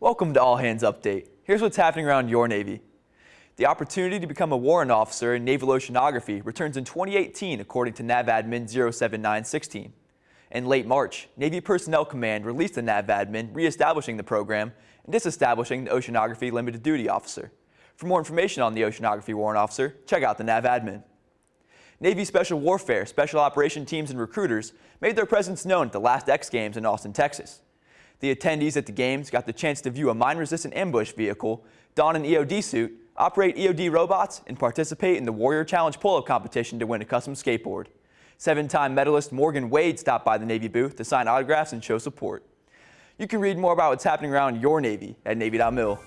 Welcome to All Hands Update. Here's what's happening around your Navy. The opportunity to become a warrant officer in naval oceanography returns in 2018 according to NAVADMIN 07916. In late March, Navy Personnel Command released the NAVADMIN reestablishing the program and disestablishing the Oceanography Limited Duty Officer. For more information on the Oceanography Warrant Officer, check out the NAVADMIN. Navy Special Warfare, Special Operation Teams, and recruiters made their presence known at the last X Games in Austin, Texas. The attendees at the games got the chance to view a mine-resistant ambush vehicle, don an EOD suit, operate EOD robots, and participate in the Warrior Challenge pull-up competition to win a custom skateboard. Seven-time medalist Morgan Wade stopped by the Navy booth to sign autographs and show support. You can read more about what's happening around your Navy at Navy.mil.